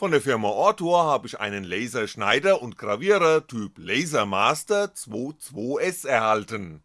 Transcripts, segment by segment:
Von der Firma Ortur habe ich einen Laserschneider und Gravierer Typ Lasermaster 22S erhalten.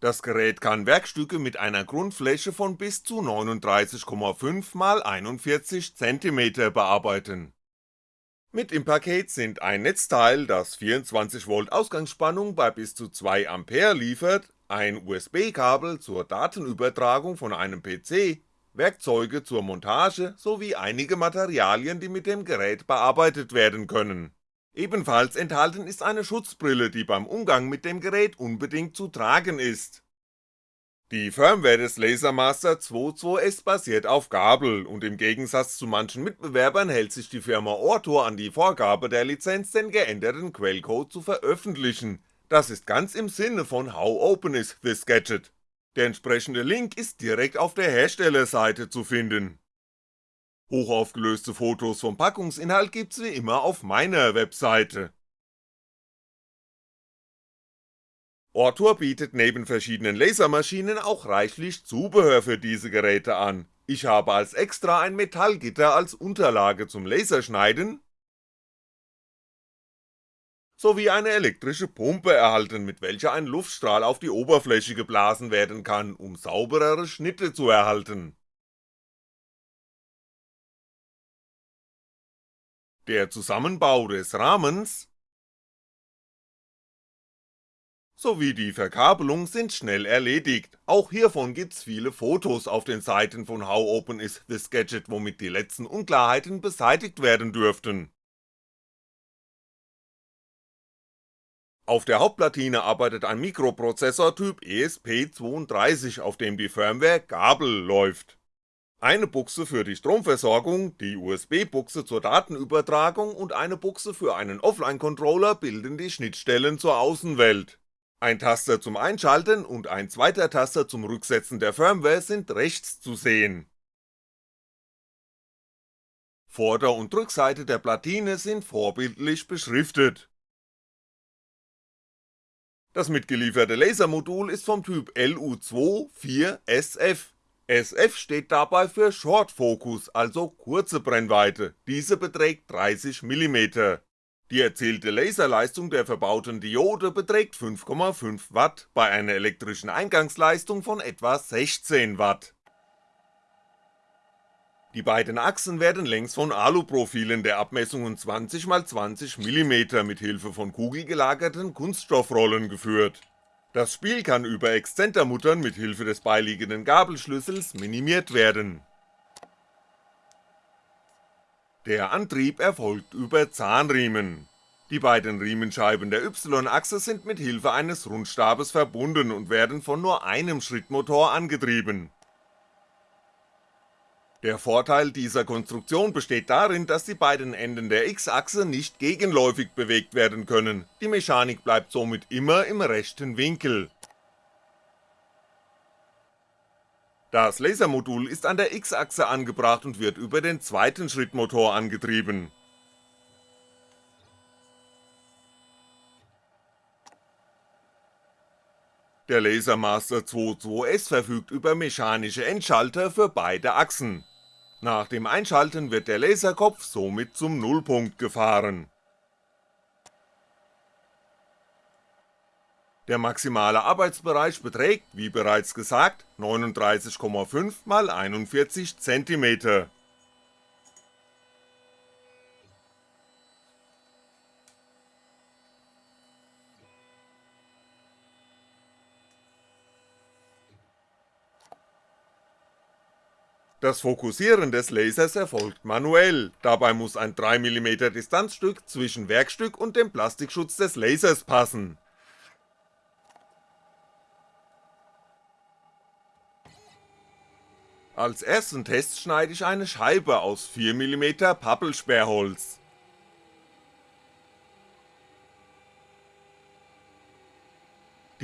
Das Gerät kann Werkstücke mit einer Grundfläche von bis zu 39,5 x 41 cm bearbeiten. Mit im Paket sind ein Netzteil, das 24V Ausgangsspannung bei bis zu 2A liefert, ein USB-Kabel zur Datenübertragung von einem PC Werkzeuge zur Montage sowie einige Materialien, die mit dem Gerät bearbeitet werden können. Ebenfalls enthalten ist eine Schutzbrille, die beim Umgang mit dem Gerät unbedingt zu tragen ist. Die Firmware des Lasermaster 22S basiert auf Gabel und im Gegensatz zu manchen Mitbewerbern hält sich die Firma Ortor an die Vorgabe der Lizenz den geänderten Quellcode zu veröffentlichen, das ist ganz im Sinne von How Open is this Gadget der entsprechende Link ist direkt auf der Herstellerseite zu finden. Hochaufgelöste Fotos vom Packungsinhalt gibt's wie immer auf meiner Webseite. Ortur bietet neben verschiedenen Lasermaschinen auch reichlich Zubehör für diese Geräte an, ich habe als Extra ein Metallgitter als Unterlage zum Laserschneiden sowie eine elektrische Pumpe erhalten, mit welcher ein Luftstrahl auf die Oberfläche geblasen werden kann, um sauberere Schnitte zu erhalten. Der Zusammenbau des Rahmens sowie die Verkabelung sind schnell erledigt, auch hiervon gibt's viele Fotos. Auf den Seiten von How Open is this Gadget, womit die letzten Unklarheiten beseitigt werden dürften Auf der Hauptplatine arbeitet ein Mikroprozessor Typ ESP32, auf dem die Firmware Gabel läuft. Eine Buchse für die Stromversorgung, die USB-Buchse zur Datenübertragung und eine Buchse für einen Offline-Controller bilden die Schnittstellen zur Außenwelt. Ein Taster zum Einschalten und ein zweiter Taster zum Rücksetzen der Firmware sind rechts zu sehen. Vorder- und Rückseite der Platine sind vorbildlich beschriftet das mitgelieferte Lasermodul ist vom Typ LU2-4SF. SF steht dabei für Short Focus, also kurze Brennweite, diese beträgt 30mm. Die erzielte Laserleistung der verbauten Diode beträgt 5,5W bei einer elektrischen Eingangsleistung von etwa 16W. Die beiden Achsen werden längs von Aluprofilen der Abmessungen 20x20mm mit Hilfe von kugelgelagerten Kunststoffrollen geführt. Das Spiel kann über Exzentermuttern mit Hilfe des beiliegenden Gabelschlüssels minimiert werden. Der Antrieb erfolgt über Zahnriemen. Die beiden Riemenscheiben der Y-Achse sind mit Hilfe eines Rundstabes verbunden und werden von nur einem Schrittmotor angetrieben der Vorteil dieser Konstruktion besteht darin, dass die beiden Enden der X-Achse nicht gegenläufig bewegt werden können, die Mechanik bleibt somit immer im rechten Winkel. Das Lasermodul ist an der X-Achse angebracht und wird über den zweiten Schrittmotor angetrieben. Der Lasermaster 22S verfügt über mechanische Endschalter für beide Achsen nach dem Einschalten wird der Laserkopf somit zum Nullpunkt gefahren. Der maximale Arbeitsbereich beträgt, wie bereits gesagt, 39,5 x 41 cm Das Fokussieren des Lasers erfolgt manuell, dabei muss ein 3mm Distanzstück zwischen Werkstück und dem Plastikschutz des Lasers passen. Als ersten Test schneide ich eine Scheibe aus 4mm Pappelsperrholz.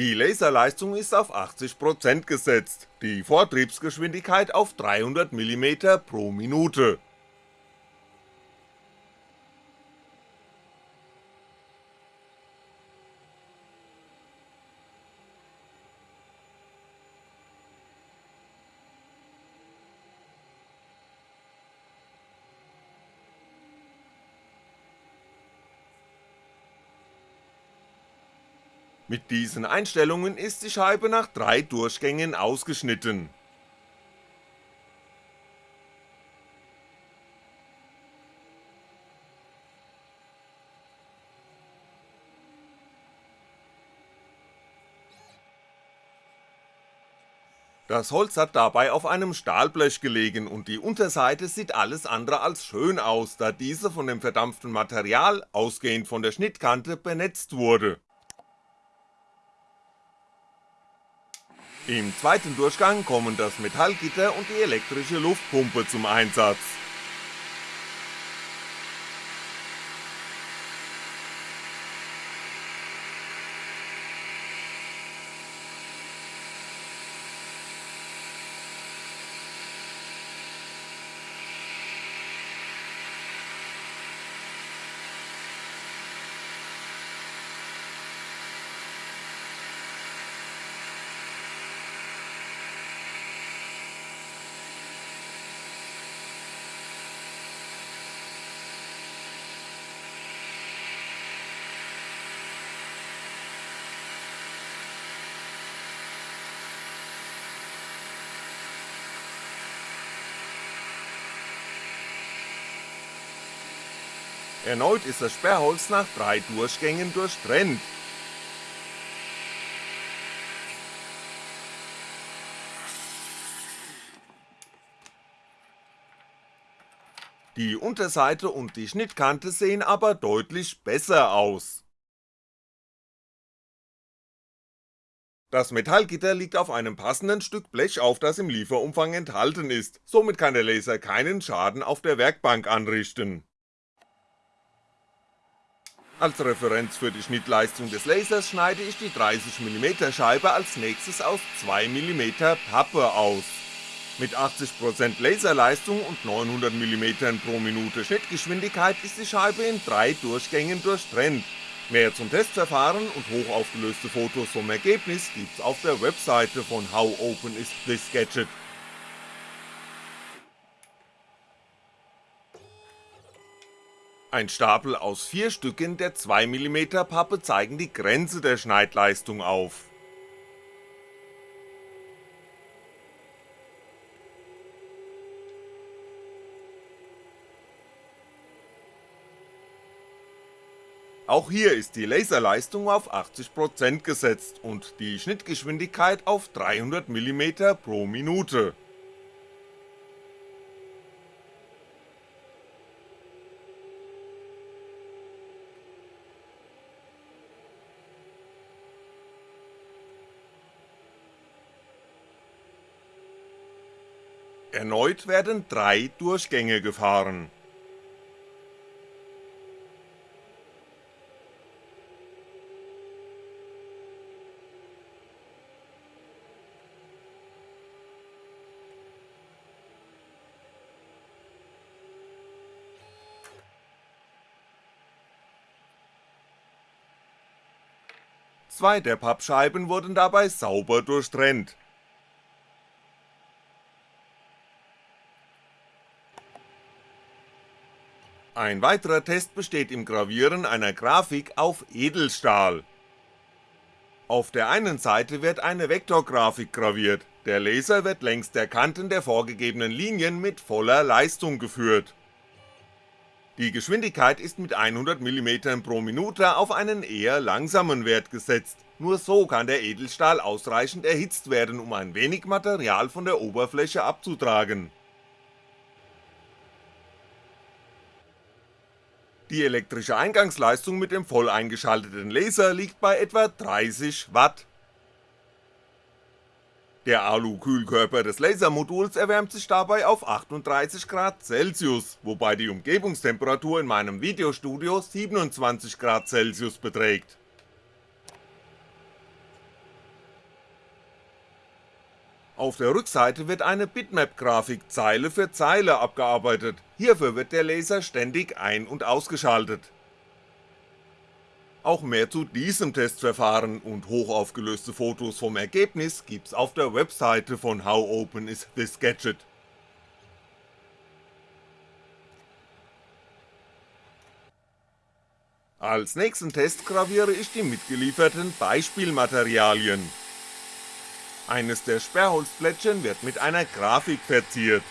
Die Laserleistung ist auf 80% gesetzt, die Vortriebsgeschwindigkeit auf 300mm pro Minute. Mit diesen Einstellungen ist die Scheibe nach drei Durchgängen ausgeschnitten Das Holz hat dabei auf einem Stahlblech gelegen und die Unterseite sieht alles andere als schön aus, da diese von dem verdampften Material, ausgehend von der Schnittkante, benetzt wurde. Im zweiten Durchgang kommen das Metallgitter und die elektrische Luftpumpe zum Einsatz Erneut ist das Sperrholz nach drei Durchgängen durchtrennt. Die Unterseite und die Schnittkante sehen aber deutlich besser aus. Das Metallgitter liegt auf einem passenden Stück Blech auf, das im Lieferumfang enthalten ist, somit kann der Laser keinen Schaden auf der Werkbank anrichten als Referenz für die Schnittleistung des Lasers schneide ich die 30mm Scheibe als nächstes aus 2mm Pappe aus. Mit 80% Laserleistung und 900mm pro Minute Schnittgeschwindigkeit ist die Scheibe in drei Durchgängen durchtrennt. Mehr zum Testverfahren und hochaufgelöste Fotos vom Ergebnis gibt's auf der Webseite von How Open is this Gadget Ein Stapel aus vier Stücken der 2mm Pappe zeigen die Grenze der Schneidleistung auf. Auch hier ist die Laserleistung auf 80% gesetzt und die Schnittgeschwindigkeit auf 300mm pro Minute Erneut werden drei Durchgänge gefahren. Zwei der Pappscheiben wurden dabei sauber durchtrennt Ein weiterer Test besteht im Gravieren einer Grafik auf Edelstahl. Auf der einen Seite wird eine Vektorgrafik graviert, der Laser wird längs der Kanten der vorgegebenen Linien mit voller Leistung geführt. Die Geschwindigkeit ist mit 100mm pro Minute auf einen eher langsamen Wert gesetzt, nur so kann der Edelstahl ausreichend erhitzt werden, um ein wenig Material von der Oberfläche abzutragen Die elektrische Eingangsleistung mit dem voll eingeschalteten Laser liegt bei etwa 30W. Der Alu-Kühlkörper des Lasermoduls erwärmt sich dabei auf 38°C, wobei die Umgebungstemperatur in meinem Videostudio 27°C beträgt Auf der Rückseite wird eine Bitmap-Grafik Zeile für Zeile abgearbeitet, hierfür wird der Laser ständig ein- und ausgeschaltet. Auch mehr zu diesem Testverfahren und hochaufgelöste Fotos vom Ergebnis gibt's auf der Webseite von How Open is this Gadget. Als nächsten Test graviere ich die mitgelieferten Beispielmaterialien. Eines der Sperrholzplättchen wird mit einer Grafik verziert.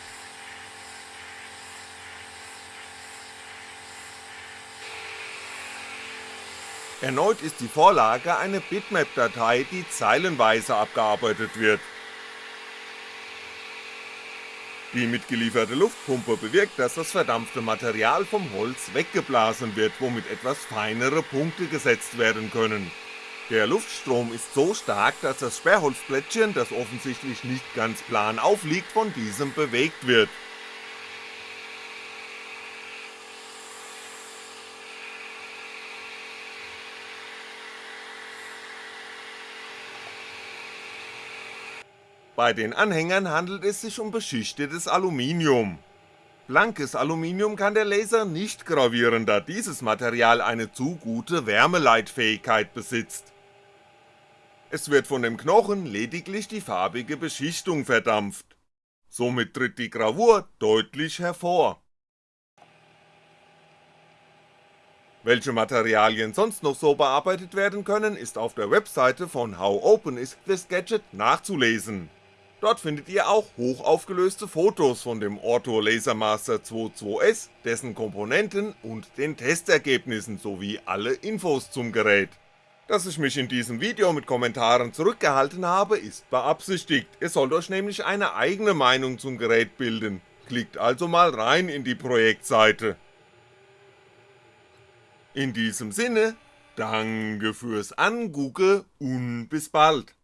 Erneut ist die Vorlage eine Bitmap-Datei, die zeilenweise abgearbeitet wird. Die mitgelieferte Luftpumpe bewirkt, dass das verdampfte Material vom Holz weggeblasen wird, womit etwas feinere Punkte gesetzt werden können. Der Luftstrom ist so stark, dass das Sperrholzplättchen, das offensichtlich nicht ganz plan aufliegt, von diesem bewegt wird Bei den Anhängern handelt es sich um beschichtetes Aluminium. Blankes Aluminium kann der Laser nicht gravieren, da dieses Material eine zu gute Wärmeleitfähigkeit besitzt. Es wird von dem Knochen lediglich die farbige Beschichtung verdampft. Somit tritt die Gravur deutlich hervor. Welche Materialien sonst noch so bearbeitet werden können, ist auf der Webseite von How Open is This Gadget nachzulesen Dort findet ihr auch hochaufgelöste Fotos von dem Orto Lasermaster 22S, dessen Komponenten und den Testergebnissen sowie alle Infos zum Gerät. Dass ich mich in diesem Video mit Kommentaren zurückgehalten habe, ist beabsichtigt, ihr sollt euch nämlich eine eigene Meinung zum Gerät bilden, klickt also mal rein in die Projektseite. In diesem Sinne, danke fürs Angucke und bis bald.